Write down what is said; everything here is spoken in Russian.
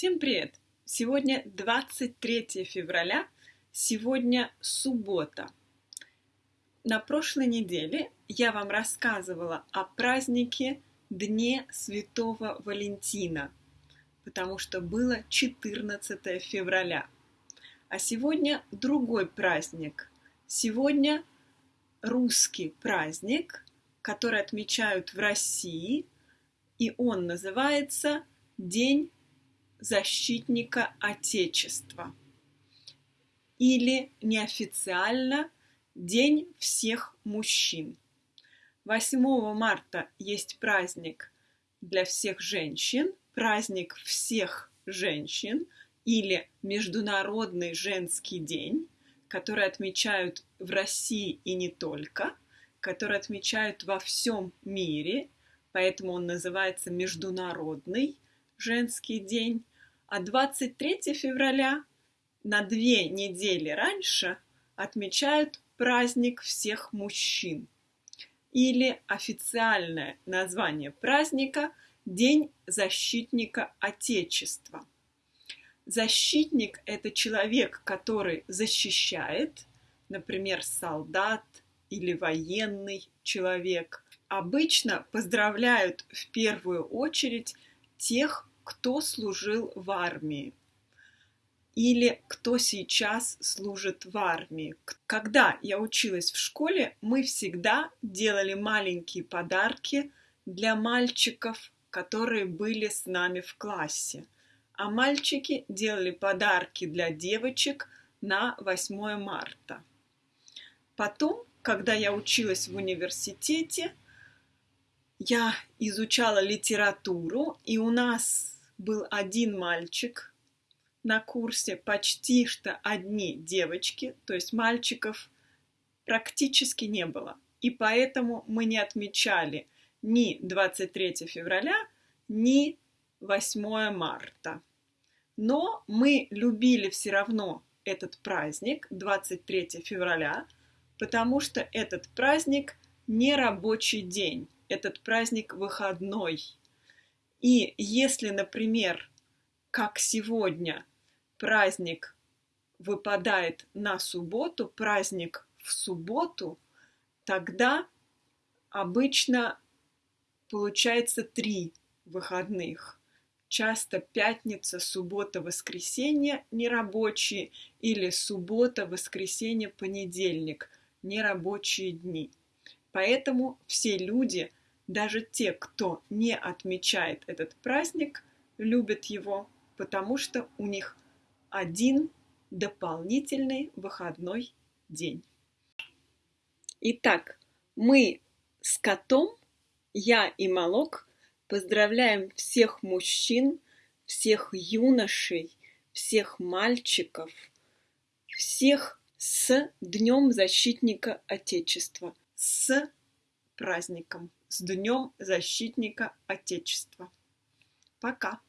Всем привет! Сегодня 23 февраля, сегодня суббота. На прошлой неделе я вам рассказывала о празднике Дне Святого Валентина, потому что было 14 февраля. А сегодня другой праздник. Сегодня русский праздник, который отмечают в России, и он называется День защитника Отечества или неофициально День всех мужчин. 8 марта есть праздник для всех женщин, праздник всех женщин или Международный женский день, который отмечают в России и не только, который отмечают во всем мире, поэтому он называется Международный женский день. А 23 февраля на две недели раньше отмечают праздник всех мужчин. Или официальное название праздника – День защитника Отечества. Защитник – это человек, который защищает, например, солдат или военный человек. Обычно поздравляют в первую очередь тех, кто служил в армии или кто сейчас служит в армии. Когда я училась в школе, мы всегда делали маленькие подарки для мальчиков, которые были с нами в классе. А мальчики делали подарки для девочек на 8 марта. Потом, когда я училась в университете, я изучала литературу, и у нас был один мальчик на курсе, почти что одни девочки, то есть мальчиков практически не было. И поэтому мы не отмечали ни 23 февраля, ни 8 марта. Но мы любили все равно этот праздник, 23 февраля, потому что этот праздник не рабочий день, этот праздник выходной. И если, например, как сегодня, праздник выпадает на субботу, праздник в субботу, тогда обычно получается три выходных. Часто пятница, суббота, воскресенье нерабочие или суббота, воскресенье, понедельник нерабочие дни. Поэтому все люди – даже те, кто не отмечает этот праздник, любят его, потому что у них один дополнительный выходной день. Итак, мы с котом, я и Малок, поздравляем всех мужчин, всех юношей, всех мальчиков, всех с Днем Защитника Отечества, с праздником! с Днем Защитника Отечества. Пока!